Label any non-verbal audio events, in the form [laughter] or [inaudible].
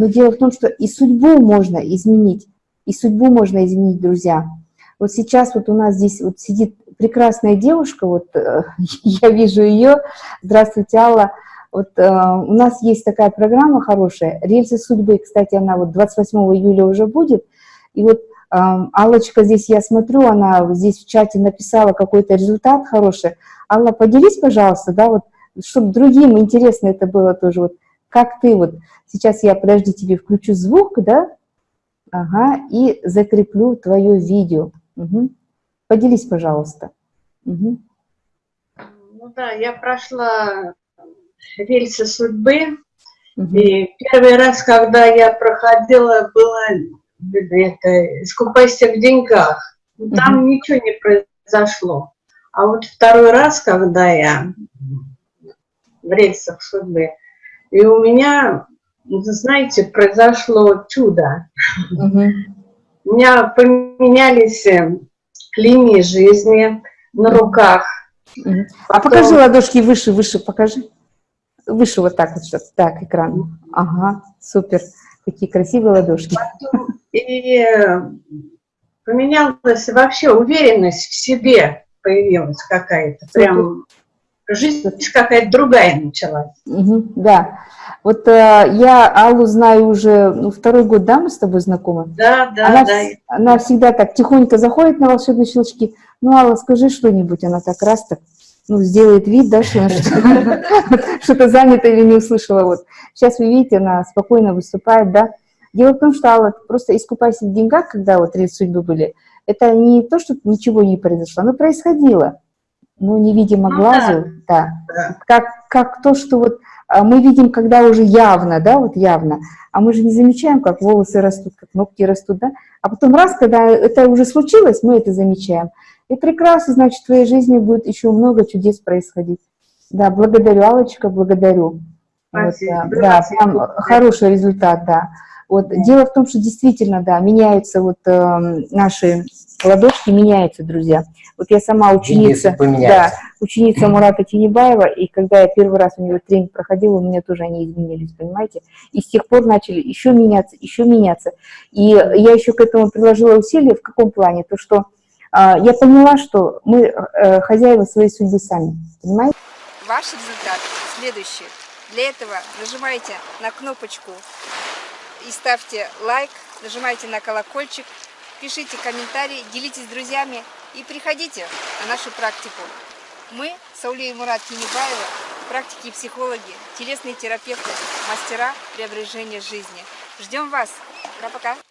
но дело в том, что и судьбу можно изменить, и судьбу можно изменить, друзья. Вот сейчас вот у нас здесь вот сидит прекрасная девушка, вот э, [laughs] я вижу ее. Здравствуйте, Алла. Вот э, у нас есть такая программа хорошая, «Рельсы судьбы», кстати, она вот 28 июля уже будет. И вот э, Аллочка здесь, я смотрю, она здесь в чате написала какой-то результат хороший. Алла, поделись, пожалуйста, да, вот, чтобы другим интересно это было тоже, вот, как ты вот, сейчас я, подожди, тебе включу звук, да, ага, и закреплю твое видео. Угу. Поделись, пожалуйста. Угу. Ну да, я прошла рельсы судьбы. Угу. И первый раз, когда я проходила, было это, «Искупайся в деньгах». Там угу. ничего не произошло. А вот второй раз, когда я в рельсах судьбы, и у меня, знаете, произошло чудо. Угу. У меня поменялись э, линии жизни на руках. Угу. А покажи ладошки выше, выше, покажи. Выше вот так вот сейчас. Так, экран. Ага, супер. Какие красивые ладошки. И поменялась вообще уверенность в себе появилась какая-то. Прям жизнь какая-то другая началась. Угу, да. Вот э, я Аллу знаю уже ну, второй год, да, мы с тобой знакомы? Да, да, она, да. Она всегда так тихонько заходит на волшебные щелчки. Ну, Алла, скажи что-нибудь. Она так раз так ну, сделает вид, да, что что-то [laughs] занято или не услышала. Вот. Сейчас вы видите, она спокойно выступает, да. Дело в том, что Алла, просто искупайся в деньгах, когда вот три судьбы были, это не то, что ничего не произошло, оно происходило, но невидимо ну, глазу, да. да. Как, как то, что вот а, мы видим, когда уже явно, да, вот явно, а мы же не замечаем, как волосы растут, как ногти растут, да, а потом раз, когда это уже случилось, мы это замечаем. И прекрасно, значит, в твоей жизни будет еще много чудес происходить. Да, благодарю, Аллочка, благодарю. Спасибо. Вот, да, да, прям хороший результат, да. Вот. Дело в том, что действительно, да, меняются вот э, наши ладошки, меняются, друзья. Вот я сама ученица, да, ученица Мурата Тинебаева, и когда я первый раз у него тренинг проходила, у меня тоже они изменились, понимаете? И с тех пор начали еще меняться, еще меняться. И я еще к этому приложила усилия, в каком плане? То, что а, я поняла, что мы э, хозяева своей судьбы сами, понимаете? Ваш результат следующий. Для этого нажимайте на кнопочку и ставьте лайк, нажимайте на колокольчик, пишите комментарии, делитесь с друзьями и приходите на нашу практику. Мы, Сауле и Мурат Кинебаева, практики и психологи, телесные терапевты, мастера преображения жизни. Ждем вас. Пока-пока.